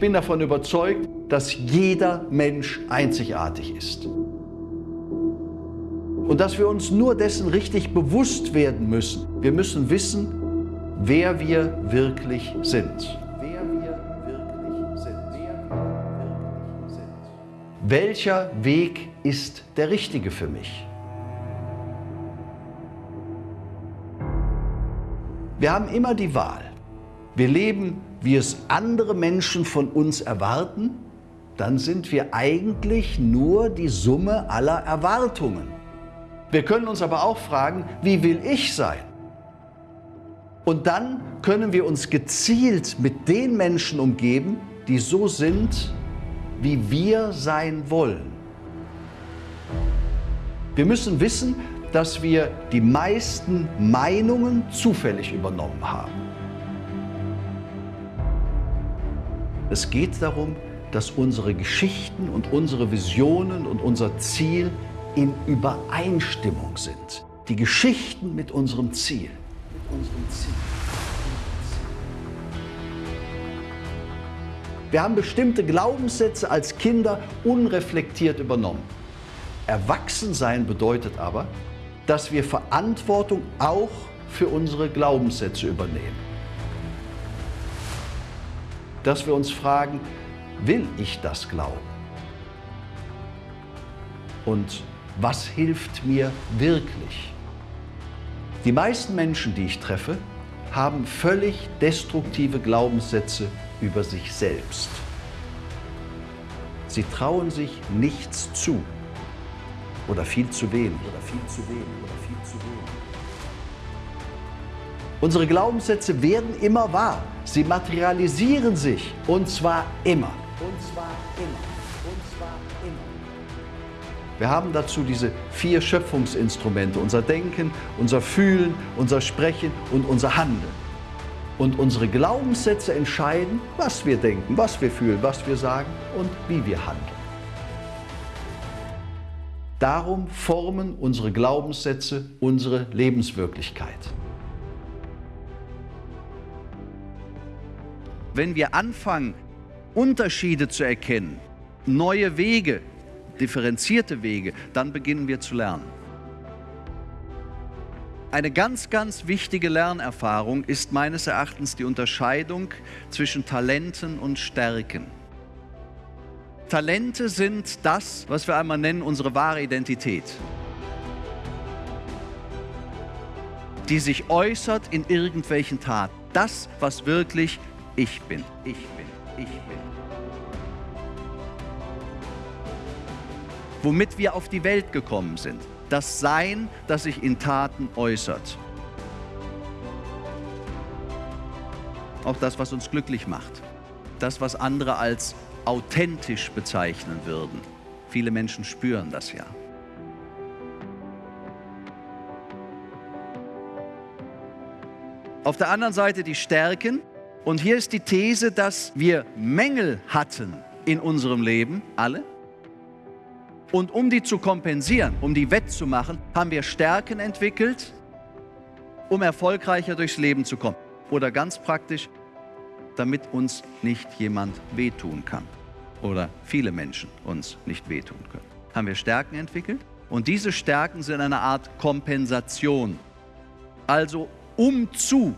ich bin davon überzeugt, dass jeder Mensch einzigartig ist. Und dass wir uns nur dessen richtig bewusst werden müssen. Wir müssen wissen, wer wir wirklich sind. Welcher Weg ist der richtige für mich? Wir haben immer die Wahl. Wir leben, wie es andere Menschen von uns erwarten, dann sind wir eigentlich nur die Summe aller Erwartungen. Wir können uns aber auch fragen, wie will ich sein? Und dann können wir uns gezielt mit den Menschen umgeben, die so sind, wie wir sein wollen. Wir müssen wissen, dass wir die meisten Meinungen zufällig übernommen haben. Es geht darum, dass unsere Geschichten und unsere Visionen und unser Ziel in Übereinstimmung sind. Die Geschichten mit unserem Ziel. Mit unserem Ziel. Wir haben bestimmte Glaubenssätze als Kinder unreflektiert übernommen. Erwachsensein bedeutet aber, dass wir Verantwortung auch für unsere Glaubenssätze übernehmen. Dass wir uns fragen, will ich das glauben? Und was hilft mir wirklich? Die meisten Menschen, die ich treffe, haben völlig destruktive Glaubenssätze über sich selbst. Sie trauen sich nichts zu oder viel zu wenig oder viel zu wenig oder viel zu wenig. Unsere Glaubenssätze werden immer wahr. Sie materialisieren sich und zwar immer. Und zwar immer. Und zwar immer. Wir haben dazu diese vier Schöpfungsinstrumente, unser Denken, unser Fühlen, unser Sprechen und unser Handeln. Und unsere Glaubenssätze entscheiden, was wir denken, was wir fühlen, was wir sagen und wie wir handeln. Darum formen unsere Glaubenssätze unsere Lebenswirklichkeit. Wenn wir anfangen, Unterschiede zu erkennen, neue Wege differenzierte Wege, dann beginnen wir zu lernen. Eine ganz, ganz wichtige Lernerfahrung ist meines Erachtens die Unterscheidung zwischen Talenten und Stärken. Talente sind das, was wir einmal nennen, unsere wahre Identität. Die sich äußert in irgendwelchen Taten. Das, was wirklich ich bin. Ich bin. Ich bin. womit wir auf die Welt gekommen sind. Das Sein, das sich in Taten äußert. Auch das, was uns glücklich macht. Das, was andere als authentisch bezeichnen würden. Viele Menschen spüren das ja. Auf der anderen Seite die Stärken. Und hier ist die These, dass wir Mängel hatten in unserem Leben, alle, und um die zu kompensieren, um die wettzumachen, haben wir Stärken entwickelt, um erfolgreicher durchs Leben zu kommen. Oder ganz praktisch, damit uns nicht jemand wehtun kann. Oder viele Menschen uns nicht wehtun können. Haben wir Stärken entwickelt? Und diese Stärken sind eine Art Kompensation. Also um zu,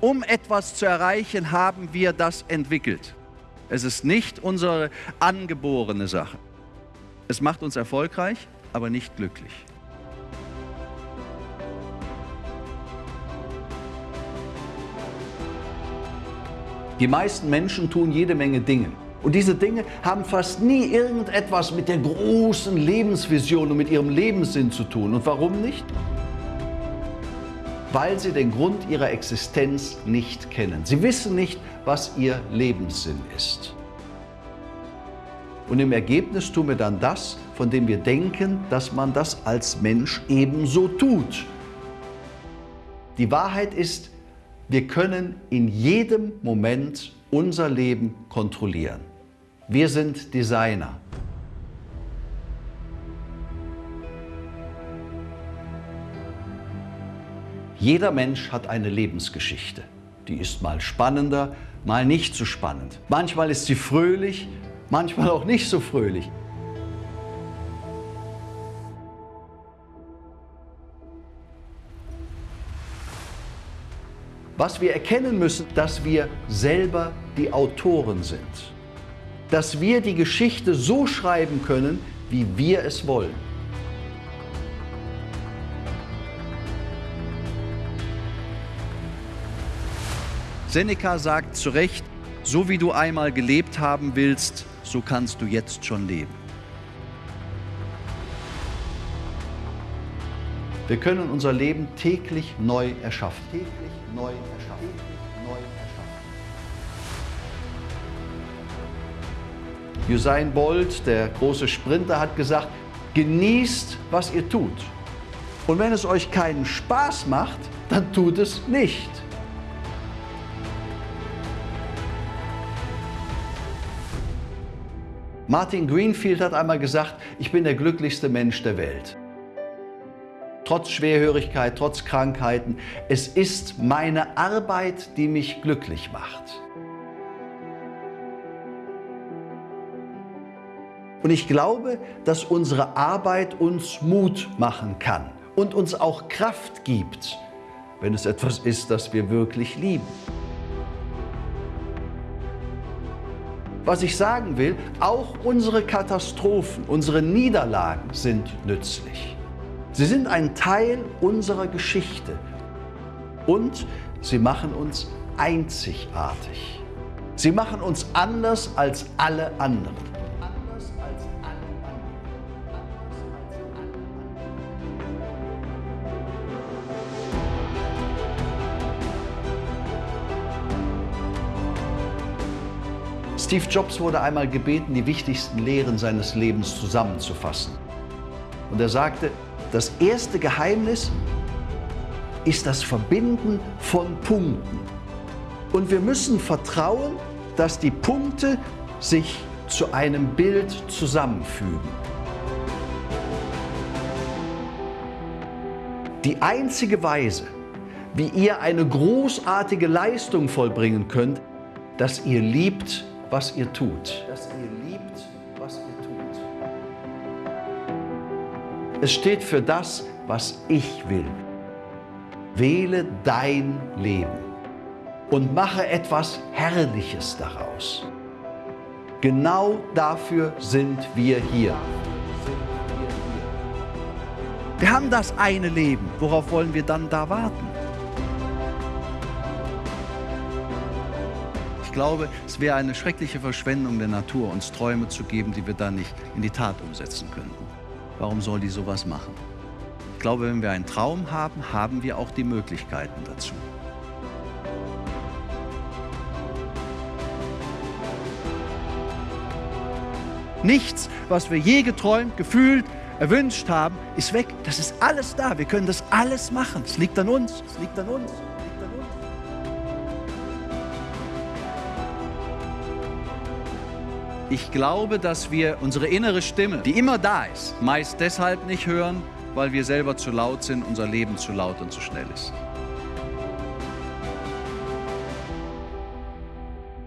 um etwas zu erreichen, haben wir das entwickelt. Es ist nicht unsere angeborene Sache. Es macht uns erfolgreich, aber nicht glücklich. Die meisten Menschen tun jede Menge Dinge. Und diese Dinge haben fast nie irgendetwas mit der großen Lebensvision und mit ihrem Lebenssinn zu tun. Und warum nicht? Weil sie den Grund ihrer Existenz nicht kennen. Sie wissen nicht, was ihr Lebenssinn ist. Und im Ergebnis tun wir dann das, von dem wir denken, dass man das als Mensch ebenso tut. Die Wahrheit ist, wir können in jedem Moment unser Leben kontrollieren. Wir sind Designer. Jeder Mensch hat eine Lebensgeschichte. Die ist mal spannender, mal nicht so spannend. Manchmal ist sie fröhlich, manchmal auch nicht so fröhlich. Was wir erkennen müssen, dass wir selber die Autoren sind. Dass wir die Geschichte so schreiben können, wie wir es wollen. Seneca sagt zu Recht, so wie du einmal gelebt haben willst, so kannst du jetzt schon leben. Wir können unser Leben täglich neu erschaffen. Täglich neu erschaffen. Neu erschaffen. Usain Bolt, der große Sprinter, hat gesagt, genießt, was ihr tut. Und wenn es euch keinen Spaß macht, dann tut es nicht. Martin Greenfield hat einmal gesagt, ich bin der glücklichste Mensch der Welt trotz Schwerhörigkeit, trotz Krankheiten. Es ist meine Arbeit, die mich glücklich macht. Und ich glaube, dass unsere Arbeit uns Mut machen kann und uns auch Kraft gibt, wenn es etwas ist, das wir wirklich lieben. Was ich sagen will, auch unsere Katastrophen, unsere Niederlagen sind nützlich. Sie sind ein Teil unserer Geschichte und sie machen uns einzigartig. Sie machen uns anders als alle anderen. Steve Jobs wurde einmal gebeten, die wichtigsten Lehren seines Lebens zusammenzufassen. Und er sagte, das erste Geheimnis ist das Verbinden von Punkten. Und wir müssen vertrauen, dass die Punkte sich zu einem Bild zusammenfügen. Die einzige Weise, wie ihr eine großartige Leistung vollbringen könnt, dass ihr liebt, was ihr tut. Es steht für das, was ich will. Wähle dein Leben und mache etwas Herrliches daraus. Genau dafür sind wir hier. Wir haben das eine Leben. Worauf wollen wir dann da warten? Ich glaube, es wäre eine schreckliche Verschwendung der Natur, uns Träume zu geben, die wir dann nicht in die Tat umsetzen könnten. Warum soll die sowas machen? Ich glaube, wenn wir einen Traum haben, haben wir auch die Möglichkeiten dazu. Nichts, was wir je geträumt, gefühlt, erwünscht haben, ist weg. Das ist alles da. Wir können das alles machen. Es liegt an uns. Es liegt an uns. Ich glaube, dass wir unsere innere Stimme, die immer da ist, meist deshalb nicht hören, weil wir selber zu laut sind, unser Leben zu laut und zu schnell ist.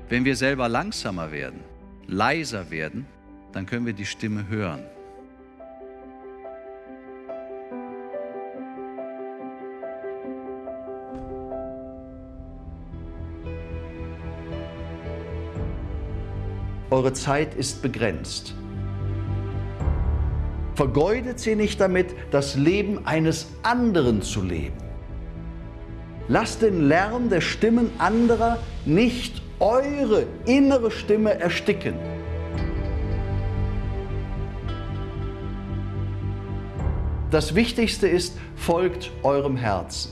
Wenn wir selber langsamer werden, leiser werden, dann können wir die Stimme hören. Eure Zeit ist begrenzt. Vergeudet sie nicht damit, das Leben eines anderen zu leben. Lasst den Lärm der Stimmen anderer nicht eure innere Stimme ersticken. Das Wichtigste ist, folgt eurem Herzen.